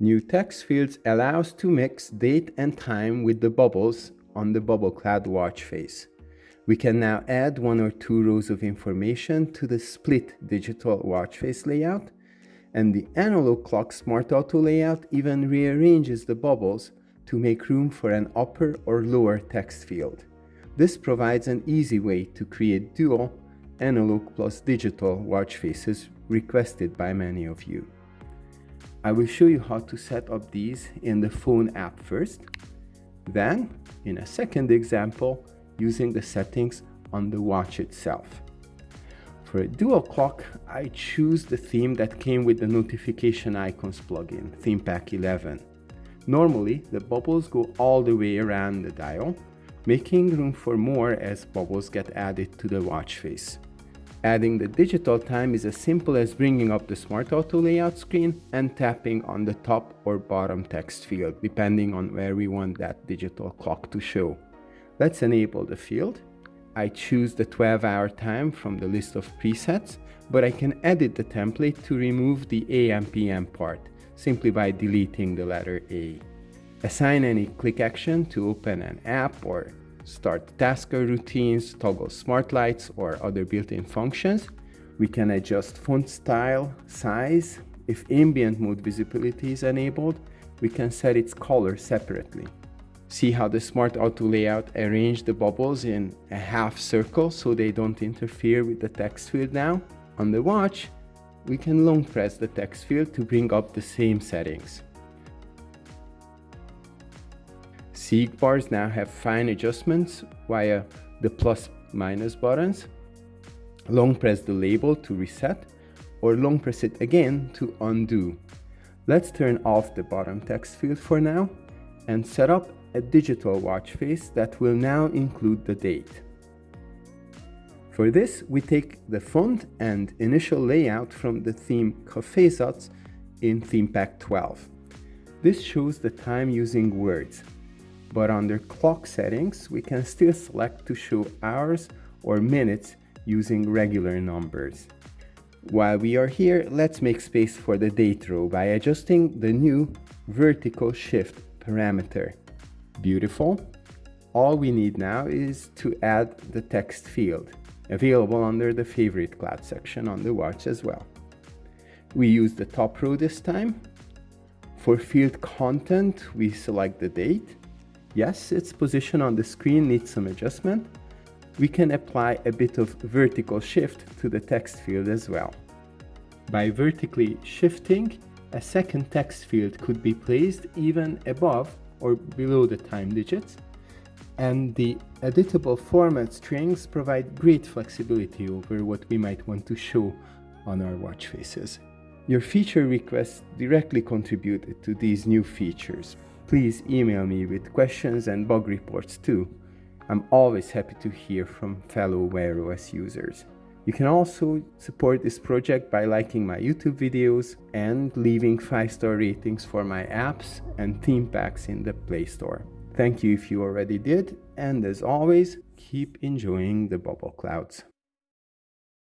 New text fields allows to mix date and time with the bubbles on the bubble cloud watch face. We can now add one or two rows of information to the split digital watch face layout and the analog clock smart auto layout even rearranges the bubbles to make room for an upper or lower text field. This provides an easy way to create dual analog plus digital watch faces requested by many of you. I will show you how to set up these in the phone app first. Then, in a second example, using the settings on the watch itself. For a dual clock, I choose the theme that came with the notification icons plugin, ThemePack 11. Normally, the bubbles go all the way around the dial, making room for more as bubbles get added to the watch face. Adding the digital time is as simple as bringing up the Smart Auto layout screen and tapping on the top or bottom text field, depending on where we want that digital clock to show. Let's enable the field I choose the 12 hour time from the list of presets, but I can edit the template to remove the AM PM part simply by deleting the letter A. Assign any click action to open an app or start tasker routines, toggle smart lights or other built-in functions. We can adjust font style, size. If ambient mode visibility is enabled, we can set its color separately. See how the Smart Auto layout arranged the bubbles in a half circle so they don't interfere with the text field now? On the watch, we can long press the text field to bring up the same settings. Seek bars now have fine adjustments via the plus minus buttons. Long press the label to reset or long press it again to undo. Let's turn off the bottom text field for now and set up a digital watch face that will now include the date. For this, we take the font and initial layout from the theme Cafezatz in Theme Pack 12. This shows the time using words, but under clock settings, we can still select to show hours or minutes using regular numbers. While we are here, let's make space for the date row by adjusting the new vertical shift parameter. Beautiful. All we need now is to add the text field, available under the favorite cloud section on the watch as well. We use the top row this time. For field content, we select the date. Yes, its position on the screen needs some adjustment. We can apply a bit of vertical shift to the text field as well. By vertically shifting, a second text field could be placed even above or below the time digits. And the editable format strings provide great flexibility over what we might want to show on our watch faces. Your feature requests directly contributed to these new features. Please email me with questions and bug reports too. I'm always happy to hear from fellow Wear OS users. You can also support this project by liking my YouTube videos and leaving 5-star ratings for my apps and theme packs in the Play Store. Thank you if you already did, and as always, keep enjoying the bubble clouds.